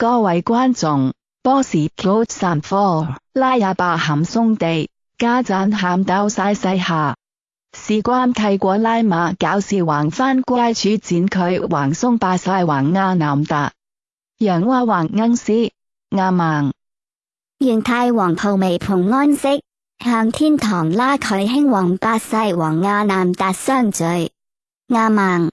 各位观众 boss plots and four 拉阿伯咸松地加赞喊斗晒晒下。事关泰国拉马搞事横番乖处剪佢横松霸晒横亚南达。杨娃娃恩师亚孟。愿泰王吐眉蓬安息向天堂拉佢兴王八晒王亚南达相聚。亚孟。